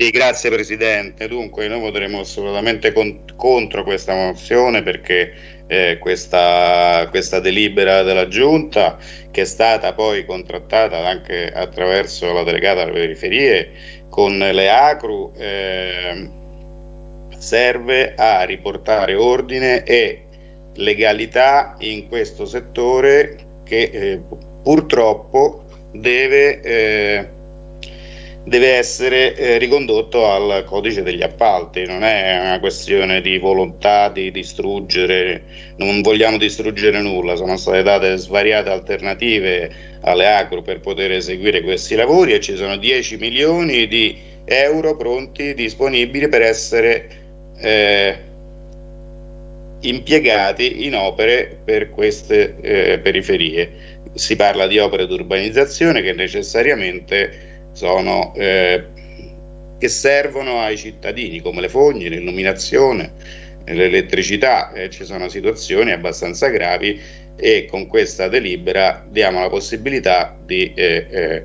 Sì, grazie Presidente. Dunque, noi voteremo assolutamente con contro questa mozione perché eh, questa, questa, delibera della Giunta, che è stata poi contrattata anche attraverso la delegata alle periferie con le ACRU, eh, serve a riportare ordine e legalità in questo settore che eh, purtroppo deve, eh, deve essere eh, ricondotto al codice degli appalti, non è una questione di volontà di distruggere, non vogliamo distruggere nulla, sono state date svariate alternative alle agro per poter eseguire questi lavori e ci sono 10 milioni di euro pronti, disponibili per essere eh, impiegati in opere per queste eh, periferie. Si parla di opere di urbanizzazione che necessariamente sono, eh, che servono ai cittadini, come le fogne, l'illuminazione, l'elettricità. Eh, ci sono situazioni abbastanza gravi e con questa delibera diamo la possibilità di eh, eh,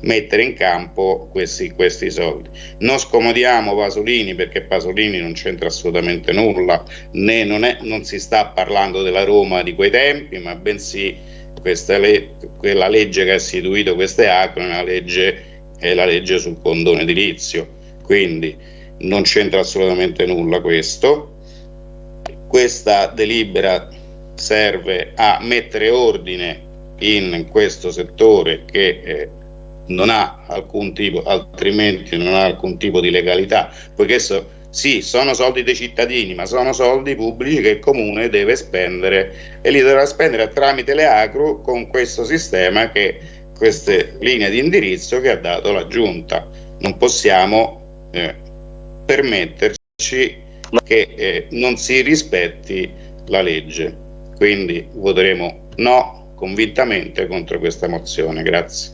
mettere in campo questi, questi soldi. Non scomodiamo Pasolini perché Pasolini non c'entra assolutamente nulla, né non, è, non, si sta parlando della Roma di quei tempi, ma bensì le, quella legge che ha istituito queste acque è, la legge sul condono edilizio, quindi non c'entra assolutamente nulla questo. Questa delibera serve a mettere ordine in questo settore che eh, non ha alcun tipo, altrimenti non ha alcun tipo di legalità, poiché so, sì, sono soldi dei cittadini, ma sono soldi pubblici che il comune deve spendere e li dovrà spendere tramite le ACRU con questo sistema che queste linee di indirizzo che ha dato la giunta. Non possiamo eh, permetterci che eh, non si rispetti la legge. Quindi voteremo no convintamente contro questa mozione. Grazie.